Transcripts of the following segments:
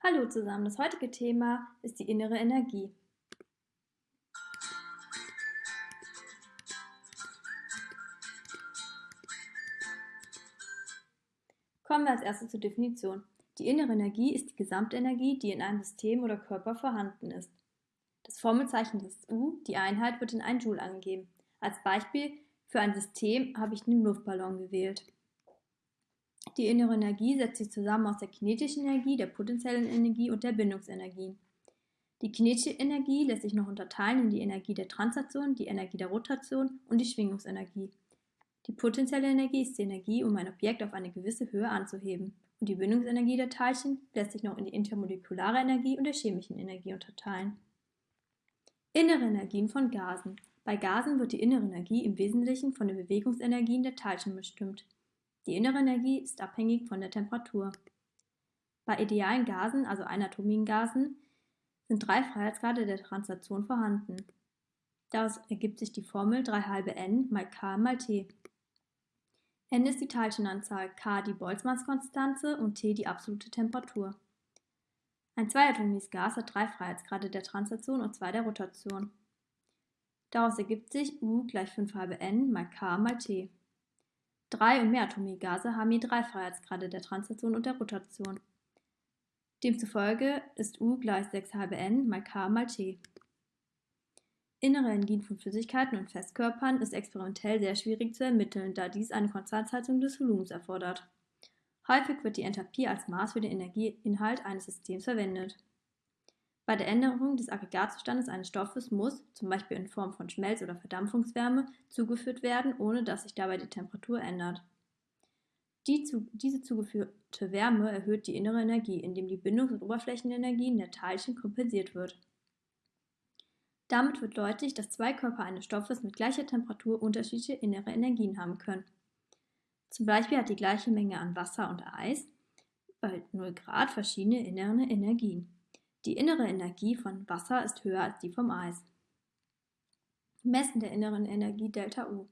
Hallo zusammen, das heutige Thema ist die innere Energie. Kommen wir als erstes zur Definition. Die innere Energie ist die Gesamtenergie, die in einem System oder Körper vorhanden ist. Das Formelzeichen ist U, die Einheit wird in 1 Joule angegeben. Als Beispiel für ein System habe ich den Luftballon gewählt. Die innere Energie setzt sich zusammen aus der kinetischen Energie, der potenziellen Energie und der Bindungsenergie. Die kinetische Energie lässt sich noch unterteilen in die Energie der Translation, die Energie der Rotation und die Schwingungsenergie. Die potenzielle Energie ist die Energie, um ein Objekt auf eine gewisse Höhe anzuheben. Und die Bindungsenergie der Teilchen lässt sich noch in die intermolekulare Energie und der chemischen Energie unterteilen. Innere Energien von Gasen. Bei Gasen wird die innere Energie im Wesentlichen von den Bewegungsenergien der Teilchen bestimmt. Die innere Energie ist abhängig von der Temperatur. Bei idealen Gasen, also einatomigen Gasen, sind drei Freiheitsgrade der Translation vorhanden. Daraus ergibt sich die Formel 3 halbe n mal k mal t. n ist die Teilchenanzahl, k die Boltzmann-Konstante und t die absolute Temperatur. Ein zweiatomiges Gas hat drei Freiheitsgrade der Translation und zwei der Rotation. Daraus ergibt sich U gleich 5 halbe n mal k mal t. Drei- und mehratomige Gase haben je drei Freiheitsgrade der Translation und der Rotation. Demzufolge ist U gleich 6 halbe n mal k mal t. Innere Energien von Flüssigkeiten und Festkörpern ist experimentell sehr schwierig zu ermitteln, da dies eine Konstanthaltung des Volumens erfordert. Häufig wird die Enthalpie als Maß für den Energieinhalt eines Systems verwendet. Bei der Änderung des Aggregatzustandes eines Stoffes muss, zum Beispiel in Form von Schmelz- oder Verdampfungswärme, zugeführt werden, ohne dass sich dabei die Temperatur ändert. Die zu, diese zugeführte Wärme erhöht die innere Energie, indem die Bindungs- und Oberflächenenergien der Teilchen kompensiert wird. Damit wird deutlich, dass zwei Körper eines Stoffes mit gleicher Temperatur unterschiedliche innere Energien haben können. Zum Beispiel hat die gleiche Menge an Wasser und Eis bei 0 Grad verschiedene innere Energien. Die innere Energie von Wasser ist höher als die vom Eis. Messen der inneren Energie Delta U.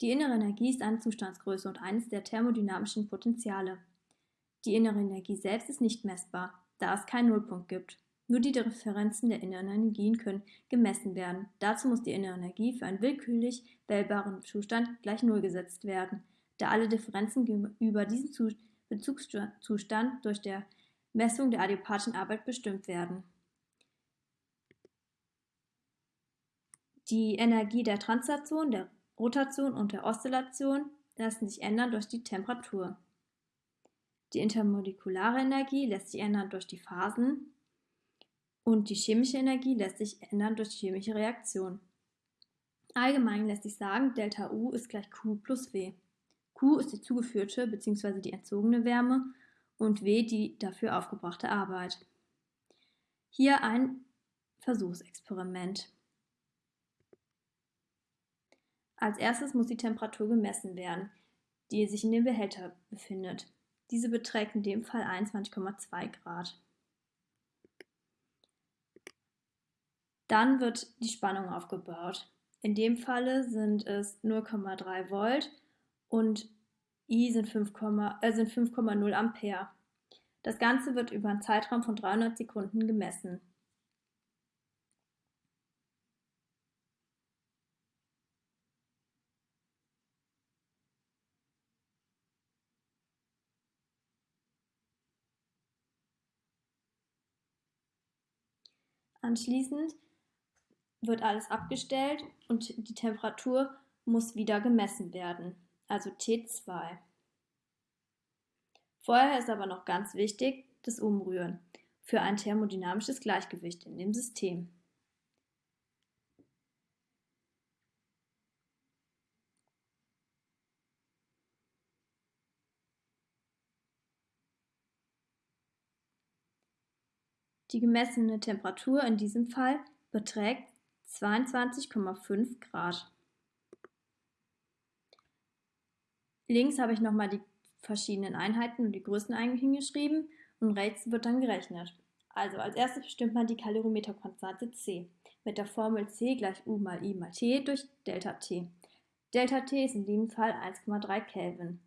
Die innere Energie ist eine Zustandsgröße und eines der thermodynamischen Potenziale. Die innere Energie selbst ist nicht messbar, da es keinen Nullpunkt gibt. Nur die Differenzen der inneren Energien können gemessen werden. Dazu muss die innere Energie für einen willkürlich wählbaren Zustand gleich Null gesetzt werden, da alle Differenzen über diesen Bezugszustand durch der Messung der adiabatischen Arbeit bestimmt werden. Die Energie der Translation, der Rotation und der Oszillation lassen sich ändern durch die Temperatur. Die intermolekulare Energie lässt sich ändern durch die Phasen und die chemische Energie lässt sich ändern durch chemische Reaktionen. Allgemein lässt sich sagen, Delta U ist gleich Q plus W. Q ist die zugeführte bzw. die entzogene Wärme und W die dafür aufgebrachte Arbeit. Hier ein Versuchsexperiment. Als erstes muss die Temperatur gemessen werden, die sich in dem Behälter befindet. Diese beträgt in dem Fall 21,2 Grad. Dann wird die Spannung aufgebaut. In dem Falle sind es 0,3 Volt und I sind 5,0 äh, sind 5, Ampere. Das Ganze wird über einen Zeitraum von 300 Sekunden gemessen. Anschließend wird alles abgestellt und die Temperatur muss wieder gemessen werden also T2. Vorher ist aber noch ganz wichtig das Umrühren für ein thermodynamisches Gleichgewicht in dem System. Die gemessene Temperatur in diesem Fall beträgt 22,5 Grad. Links habe ich nochmal die verschiedenen Einheiten und die Größen hingeschrieben und rechts wird dann gerechnet. Also als erstes bestimmt man die Kalorimeterkonstante C mit der Formel C gleich U mal I mal T durch Delta T. Delta T ist in diesem Fall 1,3 Kelvin.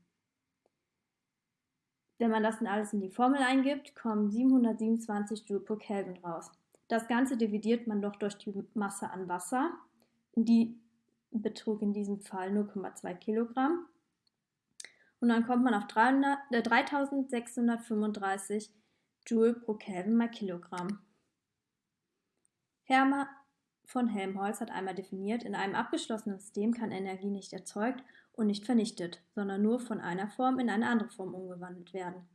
Wenn man das dann alles in die Formel eingibt, kommen 727 Joule pro Kelvin raus. Das Ganze dividiert man doch durch die Masse an Wasser. Die betrug in diesem Fall 0,2 Kilogramm. Und dann kommt man auf 300, äh, 3635 Joule pro Kelvin mal Kilogramm. Hermann von Helmholtz hat einmal definiert, in einem abgeschlossenen System kann Energie nicht erzeugt und nicht vernichtet, sondern nur von einer Form in eine andere Form umgewandelt werden.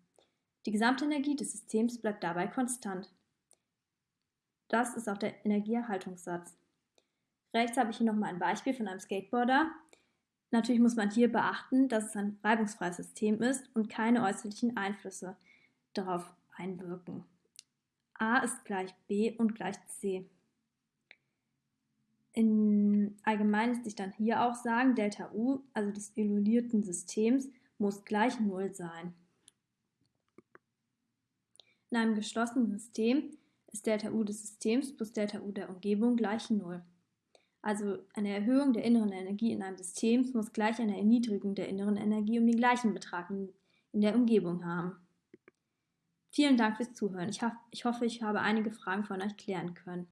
Die Gesamtenergie des Systems bleibt dabei konstant. Das ist auch der Energieerhaltungssatz. Rechts habe ich hier nochmal ein Beispiel von einem Skateboarder. Natürlich muss man hier beachten, dass es ein reibungsfreies System ist und keine äußerlichen Einflüsse darauf einwirken. A ist gleich B und gleich C. In allgemein lässt sich dann hier auch sagen, Delta U, also des isolierten Systems, muss gleich 0 sein. In einem geschlossenen System ist Delta U des Systems plus Delta U der Umgebung gleich 0. Also eine Erhöhung der inneren Energie in einem System muss gleich eine Erniedrigung der inneren Energie um den gleichen Betrag in der Umgebung haben. Vielen Dank fürs Zuhören. Ich, ich hoffe, ich habe einige Fragen von euch klären können.